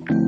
Thank you.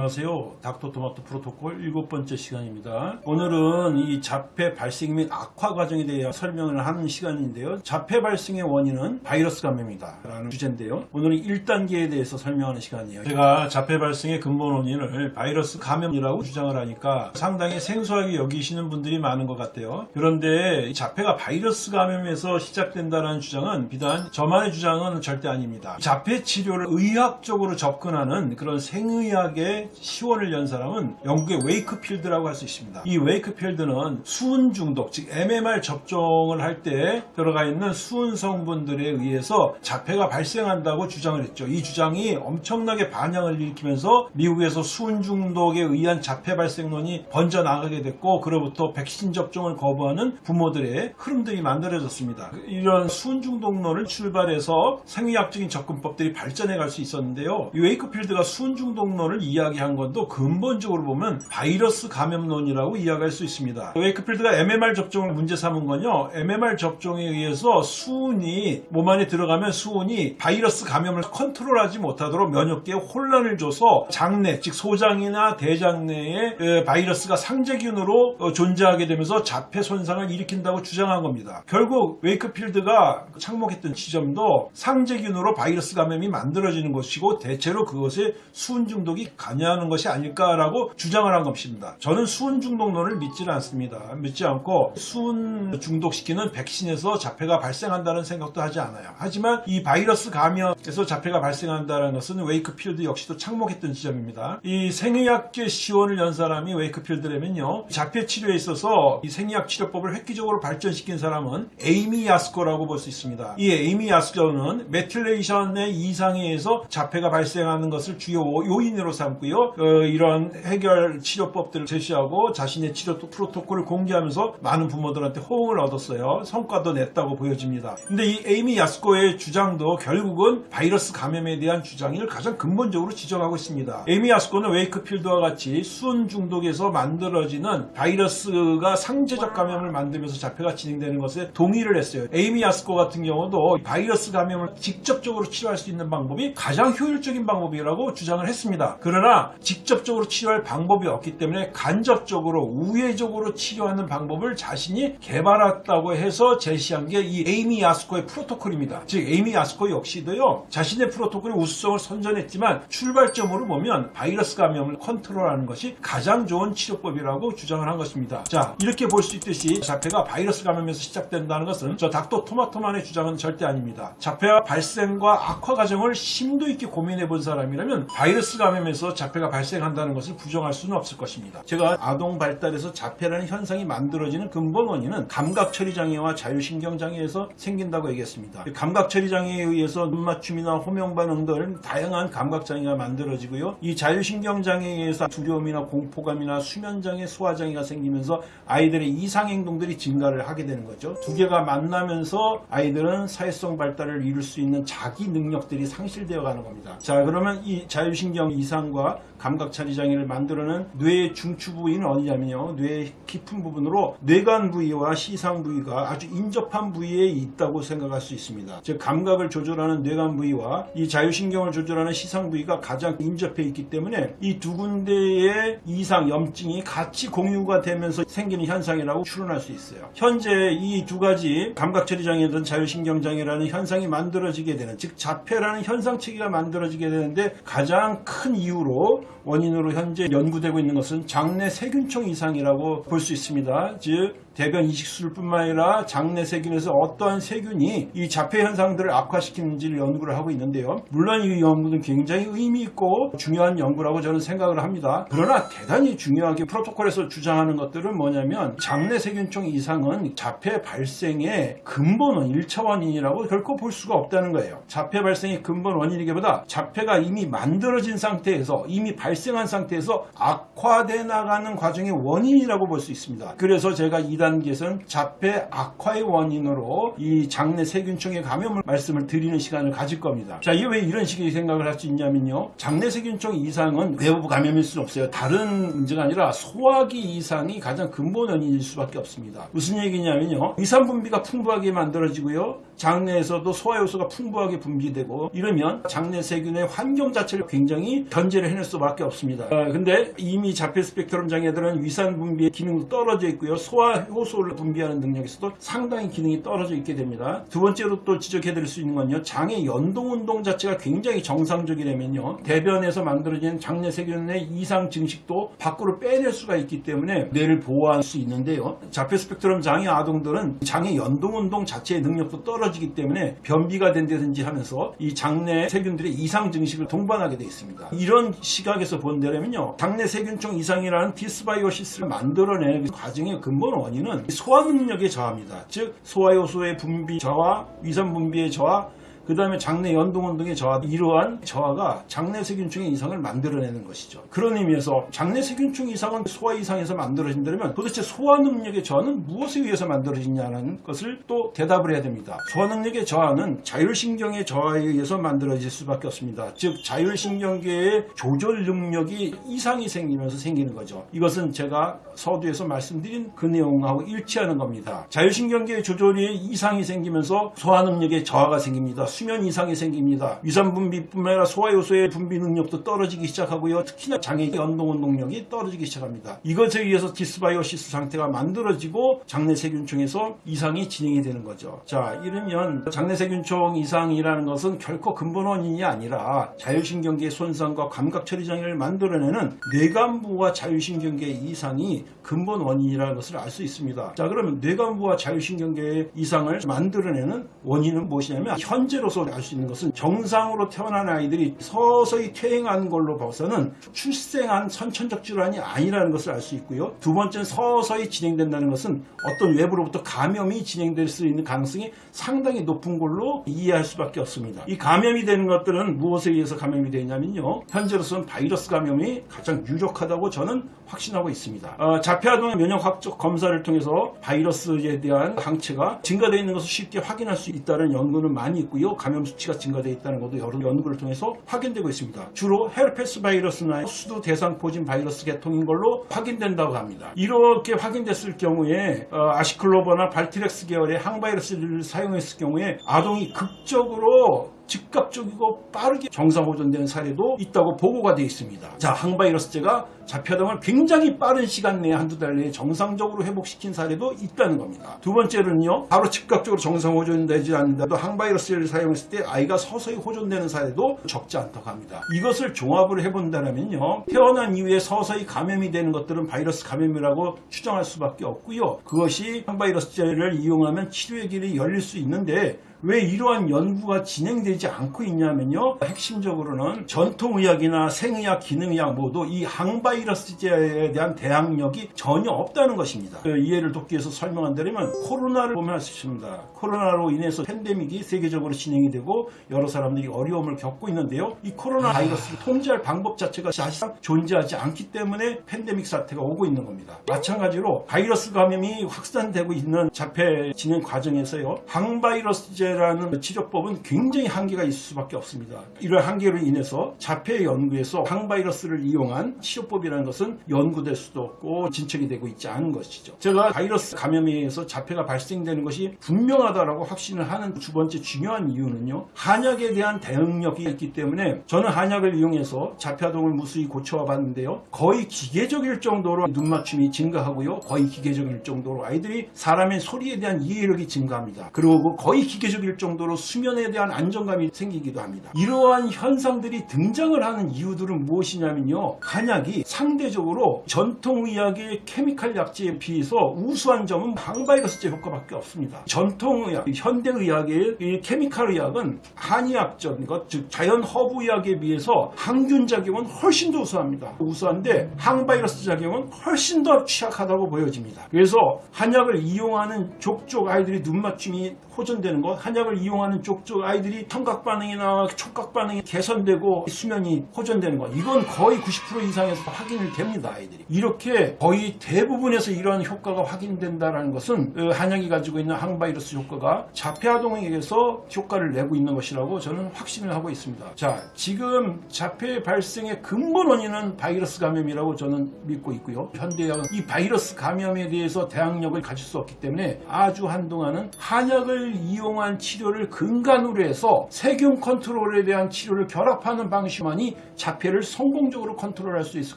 안녕하세요. 닥터토마토 프로토콜 일곱 번째 시간입니다. 오늘은 이 자폐 발생 및 악화 과정에 대해 설명을 하는 시간인데요. 자폐 발생의 원인은 바이러스 감염이다. 라는 주제인데요. 오늘은 1단계에 대해서 설명하는 시간이에요. 제가 자폐 발생의 근본 원인을 바이러스 감염이라고 주장을 하니까 상당히 생소하게 여기시는 분들이 많은 것 같아요. 그런데 이 자폐가 바이러스 감염에서 시작된다는 주장은 비단 저만의 주장은 절대 아닙니다. 자폐 치료를 의학적으로 접근하는 그런 생의학 의 시원을 연 사람은 영국의 웨이크필드라고 할 수 있습니다. 이 웨이크필드는 수은 중독, 즉 MMR 접종을 할 때 들어가 있는 수은 성분들에 의해서 자폐가 발생한다고 주장을 했죠. 이 주장이 엄청나게 반향을 일으키면서 미국에서 수은 중독에 의한 자폐 발생론이 번져 나가게 됐고 그로부터 백신 접종을 거부하는 부모들의 흐름들이 만들어졌습니다. 이런 수은 중독론을 출발해서 생의학적인 접근법들이 발전해 갈 수 있었는데요. 이 웨이크필드가 수은 중독론을 이야기 한 것도 근본적으로 보면 바이러스 감염론이라고 이야기할 수 있습니다. 웨이크필드가 MMR 접종을 문제 삼은 건요. MMR 접종에 의해서 수은이 몸 안에 들어가면 수은이 바이러스 감염을 컨트롤하지 못하도록 면역계에 혼란을 줘서 장내, 즉 소장이나 대장 내에 에, 바이러스가 상재균으로 어, 존재하게 되면서 자폐 손상을 일으킨다고 주장한 겁니다. 결국 웨이크필드가 착목했던 지점도 상재균으로 바이러스 감염이 만들어지는 것이고 대체로 그것에 수은 중독이 관여하는 것이 아닐까라고 주장을 한 것입니다. 저는 수은 중독론을 믿지는 않습니다. 믿지 않고 수은 중독시키는 백신에서 자폐가 발생한다는 생각도 하지 않아요. 하지만 이 바이러스 감염에서 자폐가 발생한다는 것은 웨이크필드 역시도 착목했던 지점입니다. 이 생의학의 시원을 연 사람이 웨이크필드라면요. 자폐 치료에 있어서 이 생의학 치료법을 획기적으로 발전시킨 사람은 에이미 야스코라고 볼 수 있습니다. 이 에이미 야스코는 methylation의 이상에 의해서 자폐가 발생하는 것을 주요 요인으로 삼고요. 어, 이런 해결 치료법들을 제시하고 자신의 치료 프로토콜을 공개하면서 많은 부모들한테 호응을 얻었어요. 성과도 냈다고 보여집니다. 근데 이 에이미 야스코의 주장도 결국은 바이러스 감염에 대한 주장을 가장 근본적으로 지적하고 있습니다. 에이미 야스코는 웨이크필드와 같이 수은 중독에서 만들어지는 바이러스가 상재적 감염을 만들면서 자폐가 진행되는 것에 동의를 했어요. 에이미 야스코 같은 경우도 바이러스 감염을 직접적으로 치료할 수 있는 방법이 가장 효율적인 방법이라고 주장을 했습니다. 그러나 직접적으로 치료할 방법이 없기 때문에 간접적으로 우회적으로 치료하는 방법을 자신이 개발했다고 해서 제시한 게 이 에이미 야스코의 프로토콜입니다. 즉 에이미 야스코 역시도요 자신의 프로토콜의 우수성을 선전했지만 출발점으로 보면 바이러스 감염을 컨트롤하는 것이 가장 좋은 치료법이라고 주장을 한 것입니다. 자 이렇게 볼 수 있듯이 자폐가 바이러스 감염에서 시작된다는 것은 저 닥터 토마토만의 주장은 절대 아닙니다. 자폐와 발생과 악화 과정을 심도 있게 고민해 본 사람이라면 바이러스 감염에서 자폐 가 발생한다는 것을 부정할 수는 없을 것입니다. 제가 아동 발달에서 자폐라는 현상이 만들어지는 근본 원인은 감각처리 장애와 자율신경 장애에서 생긴다고 얘기했습니다. 감각처리 장애에 의해서 눈맞춤이나 호명 반응 등 다양한 감각 장애가 만들어지고요. 이 자율신경 장애에 의해서 두려움이나 공포감이나 수면 장애, 소화 장애가 생기면서 아이들의 이상 행동들이 증가를 하게 되는 거죠. 두 개가 만나면서 아이들은 사회성 발달을 이룰 수 있는 자기 능력들이 상실되어 가는 겁니다. 자, 그러면 이 자율신경 이상과 감각처리 장애를 만들어낸 뇌의 중추 부위는 어디냐면요. 뇌의 깊은 부분으로 뇌관 부위와 시상 부위가 아주 인접한 부위에 있다고 생각할 수 있습니다. 즉 감각을 조절하는 뇌관 부위와 이 자율신경을 조절하는 시상 부위가 가장 인접해 있기 때문에 이 두 군데의 이상 염증이 같이 공유가 되면서 생기는 현상이라고 추론할 수 있어요. 현재 이 두 가지 감각처리 장애든 자율신경 장애라는 현상이 만들어지게 되는 즉 자폐라는 현상 체계가 만들어지게 되는데 가장 큰 이유로 원인으로 현재 연구되고 있는 것은 장내 세균총 이상이라고 볼 수 있습니다. 즉 대변 이식술 뿐만 아니라 장내 세균에서 어떠한 세균이 이 자폐 현상들을 악화시키는지를 연구를 하고 있는데요. 물론 이 연구는 굉장히 의미 있고 중요한 연구라고 저는 생각을 합니다. 그러나 대단히 중요하게 프로토콜에서 주장하는 것들은 뭐냐면 장내 세균총 이상은 자폐 발생의 근본 원, 1차 원인이라고 결코 볼 수가 없다는 거예요. 자폐 발생의 근본 원인이기보다 자폐가 이미 만들어진 상태에서 이미 발생한 상태에서 악화돼 나가는 과정의 원인이라고 볼 수 있습니다. 그래서 제가 이 2단계에서는 자폐 악화의 원인으로 이 장내 세균총의 감염을 말씀을 드리는 시간을 가질 겁니다. 자, 이게 왜 이런 식의 생각을 할 수 있냐면요. 장내 세균총 이상은 외부 감염일 수는 없어요. 다른 문제가 아니라 소화기 이상이 가장 근본 원인일 수밖에 없습니다. 무슨 얘기냐면요. 위산 분비가 풍부하게 만들어지고요. 장내에서도 소화 요소가 풍부하게 분비되고 이러면 장내 세균의 환경 자체를 굉장히 견제를 해낼 수밖에 없습니다. 아, 근데 이미 자폐 스펙트럼 장애들은 위산 분비의 기능도 떨어져 있고요. 소화 효소를 분비하는 능력에서도 상당히 기능이 떨어져 있게 됩니다. 두 번째로 또 지적해 드릴 수 있는 건요. 장의 연동 운동 자체가 굉장히 정상적이라면요. 대변에서 만들어진 장내 세균의 이상 증식도 밖으로 빼낼 수가 있기 때문에 뇌를 보호할 수 있는데요. 자폐 스펙트럼 장애 아동들은 장의 연동 운동 자체의 능력도 떨어지기 때문에 변비가 된다든지 하면서 이 장내 세균들의 이상 증식을 동반하게 되어 있습니다. 이런 시각에서 본다면요. 장내 세균총 이상이라는 dysbiosis를 만들어내는 그 과정의 근본 원인 은 소화 능력의 저하입니다. 즉 소화 효소의 분비 저하, 위산 분비의 저하, 그 다음에 장내 연동운동의 저하 이러한 저하가 장내 세균총의 이상을 만들어내는 것이죠. 그런 의미에서 장내 세균총 이상은 소화 이상에서 만들어진다면 도대체 소화 능력의 저하는 무엇에 의해서 만들어지냐는 것을 또 대답을 해야 됩니다. 소화 능력의 저하는 자율신경의 저하에 의해서 만들어질 수밖에 없습니다. 즉 자율신경계의 조절 능력이 이상이 생기면서 생기는 거죠. 이것은 제가 서두에서 말씀드린 그 내용하고 일치하는 겁니다. 자율신경계의 조절이 이상이 생기면서 소화 능력의 저하가 생깁니다. 수면 이상이 생깁니다. 위산 분비뿐만 아니라 소화 효소의 분비 능력도 떨어지기 시작하고요. 특히나 장의 연동 운동력이 떨어지기 시작합니다. 이것에 의해서 dysbiosis 상태가 만들어지고 장내 세균총에서 이상이 진행이 되는 거죠. 자, 이러면 장내 세균총 이상이라는 것은 결코 근본 원인이 아니라 자율신경계의 손상과 감각 처리 장애를 만들어내는 뇌간부와 자율신경계의 이상이 근본 원인이라는 것을 알 수 있습니다. 자, 그러면 뇌간부와 자율신경계의 이상을 만들어내는 원인은 무엇이냐면 현재 로서 알 수 있는 것은 정상으로 태어난 아이들이 서서히 퇴행한 걸로 봐서는 출생한 선천적 질환이 아니라는 것을 알 수 있고요. 두 번째는 서서히 진행된다는 것은 어떤 외부로부터 감염이 진행될 수 있는 가능성이 상당히 높은 걸로 이해할 수밖에 없습니다. 이 감염이 되는 것들은 무엇에 의해서 감염이 되냐면요. 현재로서는 바이러스 감염이 가장 유력하다고 저는 확신하고 있습니다. 어, 자폐아동의 면역 학적 검사를 통해서 바이러스에 대한 항체가 증가되어 있는 것을 쉽게 확인할 수 있다는 연구는 많이 있고요. 감염 수치가 증가되어 있다는 것도 여러 연구를 통해서 확인되고 있습니다. 주로 헤르페스 바이러스나 수두 대상포진 바이러스 계통인 걸로 확인된다고 합니다. 이렇게 확인됐을 경우에 어, 아시클로버나 발티렉스 계열의 항바이러스를 사용했을 경우에 아동이 극적으로 즉각적이고 빠르게 정상 호전되는 사례도 있다고 보고가 되어 있습니다. 자, 항바이러스제가 자폐아동을 굉장히 빠른 시간 내에 한두 달 내에 정상적으로 회복시킨 사례도 있다는 겁니다. 두 번째로는요, 바로 즉각적으로 정상 호전되지 않는다도 항바이러스를 사용했을 때 아이가 서서히 호전되는 사례도 적지 않다고 합니다. 이것을 종합을 해본다면요, 태어난 이후에 서서히 감염이 되는 것들은 바이러스 감염이라고 추정할 수밖에 없고요. 그것이 항바이러스제를 이용하면 치료의 길이 열릴 수 있는데 왜 이러한 연구가 진행되지 않고 있냐면요. 핵심적으로는 전통의학이나 생의학, 기능의학 모두 이 항바이러스제에 대한 대항력이 전혀 없다는 것입니다. 그 이해를 돕기 위해서 설명한다면 코로나를 보면 알 수 있습니다. 코로나로 인해서 팬데믹이 세계적으로 진행이 되고 여러 사람들이 어려움을 겪고 있는데요. 이 코로나 바이러스를 통제할 방법 자체가 사실상 존재하지 않기 때문에 팬데믹 사태가 오고 있는 겁니다. 마찬가지로 바이러스 감염이 확산되고 있는 자폐 진행 과정에서요. 항바이러스제 라는 치료법은 굉장히 한계가 있을 수밖에 없습니다. 이러한 한계로 인해서 자폐 연구에서 항바이러스를 이용한 치료법이라는 것은 연구될 수도 없고 진척이 되고 있지 않은 것이죠. 제가 바이러스 감염에 의해서 자폐가 발생되는 것이 분명하다라고 확신을 하는 두 번째 중요한 이유는요. 한약에 대한 대응력이 있기 때문에 저는 한약을 이용해서 자폐아동을 무수히 고쳐와 봤는데요. 거의 기계적일 정도로 눈맞춤이 증가하고요. 거의 기계적일 정도로 아이들이 사람의 소리에 대한 이해력이 증가합니다. 그리고 거의 기계적 일 정도로 수면에 대한 안정감이 생기기도 합니다. 이러한 현상들이 등장을 하는 이유들은 무엇이냐면요. 한약이 상대적으로 전통의학의 케미칼 약제에 비해서 우수한 점은 항바이러스제 효과밖에 없습니다. 전통의학, 현대의학의 이 케미칼 의학은 한의학적인 것, 즉 자연 허브의학에 비해서 항균 작용은 훨씬 더 우수합니다. 우수한데 항바이러스 작용은 훨씬 더 취약하다고 보여집니다. 그래서 한약을 이용하는 족족 아이들이 눈맞춤이 호전되는 것, 한약을 이용하는 쪽쪽 아이들이 청각 반응이나 촉각 반응이 개선되고 수면이 호전되는 거 이건 거의 90% 이상에서 확인이 됩니다 아이들이. 이렇게 거의 대부분에서 이러한 효과가 확인된다는 것은 어, 한약이 가지고 있는 항바이러스 효과가 자폐아동에게서 효과를 내고 있는 것이라고 저는 확신을 하고 있습니다. 자 지금 자폐 발생의 근본 원인은 바이러스 감염이라고 저는 믿고 있고요. 현대의학은 이 바이러스 감염에 대해서 대항력을 가질 수 없기 때문에 아주 한동안은 한약을 이용한 치료를 근간으로 해서 세균 컨트롤에 대한 치료를 결합하는 방식만이 자폐를 성공적으로 컨트롤할 수 있을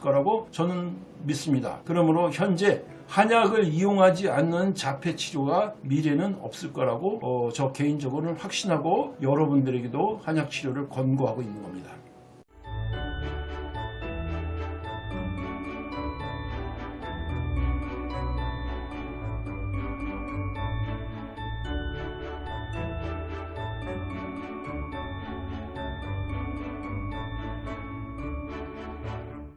거라고 저는 믿습니다. 그러므로 현재 한약을 이용하지 않는 자폐 치료가 미래는 없을 거라고 어, 저 개인적으로는 확신하고 여러분들에게도 한약 치료를 권고하고 있는 겁니다.